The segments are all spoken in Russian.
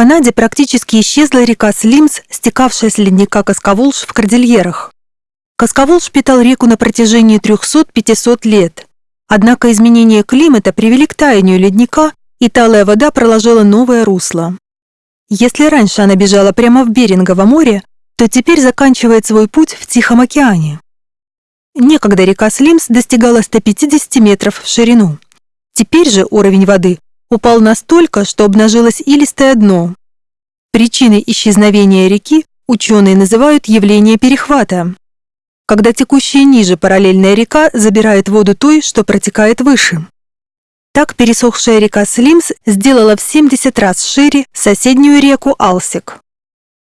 Канаде практически исчезла река Слимс, стекавшая с ледника Касковолж в Кордильерах. Касковолж питал реку на протяжении 300-500 лет. Однако изменения климата привели к таянию ледника, и талая вода проложила новое русло. Если раньше она бежала прямо в Берингово море, то теперь заканчивает свой путь в Тихом океане. Некогда река Слимс достигала 150 метров в ширину. Теперь же уровень воды упал настолько, что обнажилось илистое дно. Причиной исчезновения реки ученые называют явление перехвата, когда текущая ниже параллельная река забирает воду той, что протекает выше. Так пересохшая река Слимс сделала в 70 раз шире соседнюю реку Алсик.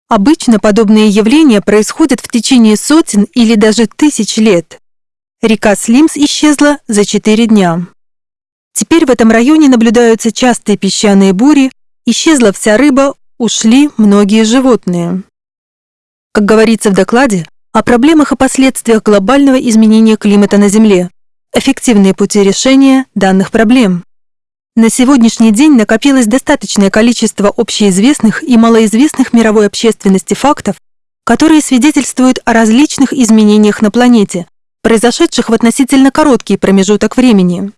Обычно подобные явления происходят в течение сотен или даже тысяч лет. Река Слимс исчезла за 4 дня. Теперь в этом районе наблюдаются частые песчаные бури, исчезла вся рыба, ушли многие животные. Как говорится в докладе, о проблемах и последствиях глобального изменения климата на Земле, эффективные пути решения данных проблем. На сегодняшний день накопилось достаточное количество общеизвестных и малоизвестных мировой общественности фактов, которые свидетельствуют о различных изменениях на планете, произошедших в относительно короткий промежуток времени.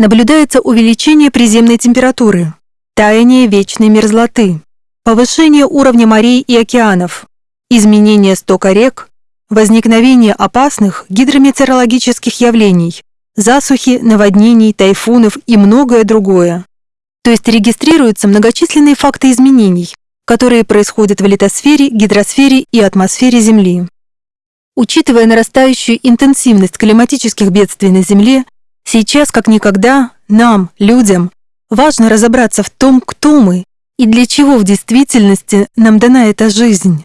Наблюдается увеличение приземной температуры, таяние вечной мерзлоты, повышение уровня морей и океанов, изменение стока рек, возникновение опасных гидрометеорологических явлений, засухи, наводнений, тайфунов и многое другое. То есть регистрируются многочисленные факты изменений, которые происходят в литосфере, гидросфере и атмосфере Земли. Учитывая нарастающую интенсивность климатических бедствий на Земле, Сейчас, как никогда, нам, людям, важно разобраться в том, кто мы и для чего в действительности нам дана эта жизнь.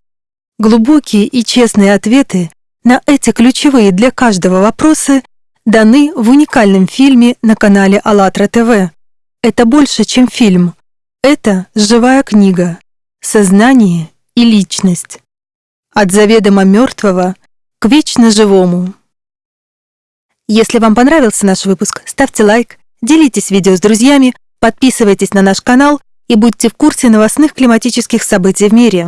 Глубокие и честные ответы на эти ключевые для каждого вопросы даны в уникальном фильме на канале АЛЛАТРА ТВ. Это больше, чем фильм. Это живая книга. Сознание и личность. От заведомо мертвого к вечно живому. Если вам понравился наш выпуск, ставьте лайк, делитесь видео с друзьями, подписывайтесь на наш канал и будьте в курсе новостных климатических событий в мире.